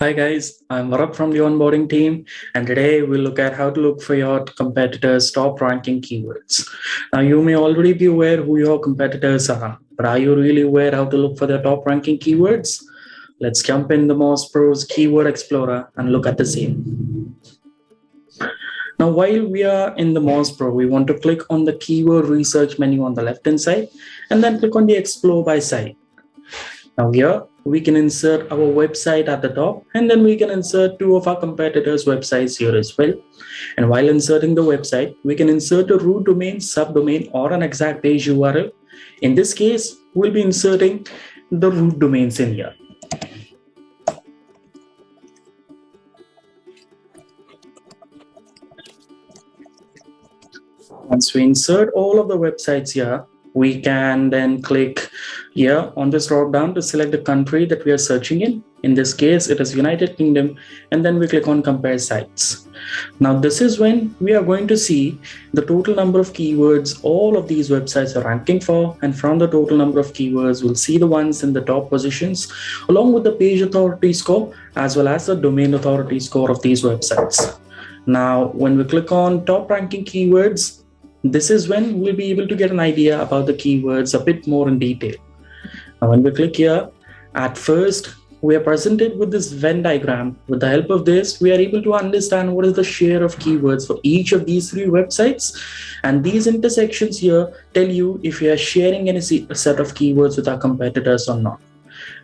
Hi guys, I'm Varap from the onboarding team, and today we'll look at how to look for your competitors' top ranking keywords. Now, you may already be aware who your competitors are, but are you really aware how to look for their top ranking keywords? Let's jump in the Moz Pro's Keyword Explorer and look at the same. Now, while we are in the Moz Pro, we want to click on the keyword research menu on the left-hand side, and then click on the Explore by site. Now here, we can insert our website at the top and then we can insert two of our competitors websites here as well. And while inserting the website we can insert a root domain subdomain or an exact page url in this case we'll be inserting the root domains in here. Once we insert all of the websites here we can then click here on this drop down to select the country that we are searching in. In this case, it is United Kingdom, and then we click on compare sites. Now, this is when we are going to see the total number of keywords all of these websites are ranking for. And from the total number of keywords, we'll see the ones in the top positions, along with the page authority score, as well as the domain authority score of these websites. Now, when we click on top ranking keywords, this is when we'll be able to get an idea about the keywords a bit more in detail. Now, when we click here, at first, we are presented with this Venn diagram. With the help of this, we are able to understand what is the share of keywords for each of these three websites. And these intersections here tell you if we are sharing any set of keywords with our competitors or not.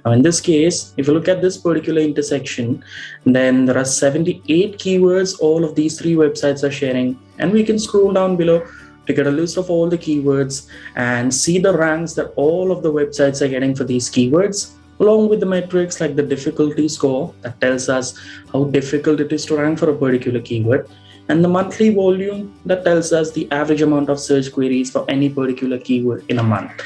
Now, in this case, if you look at this particular intersection, then there are 78 keywords all of these three websites are sharing. And we can scroll down below to get a list of all the keywords and see the ranks that all of the websites are getting for these keywords along with the metrics like the difficulty score that tells us how difficult it is to rank for a particular keyword and the monthly volume that tells us the average amount of search queries for any particular keyword in a month.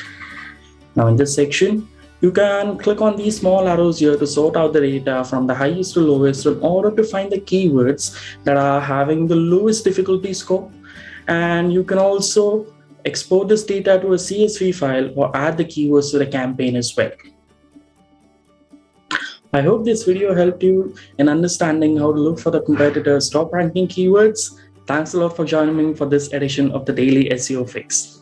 Now in this section, you can click on these small arrows here to sort out the data from the highest to lowest in order to find the keywords that are having the lowest difficulty score and you can also export this data to a CSV file or add the keywords to the campaign as well. I hope this video helped you in understanding how to look for the competitors' top ranking keywords. Thanks a lot for joining me for this edition of the Daily SEO Fix.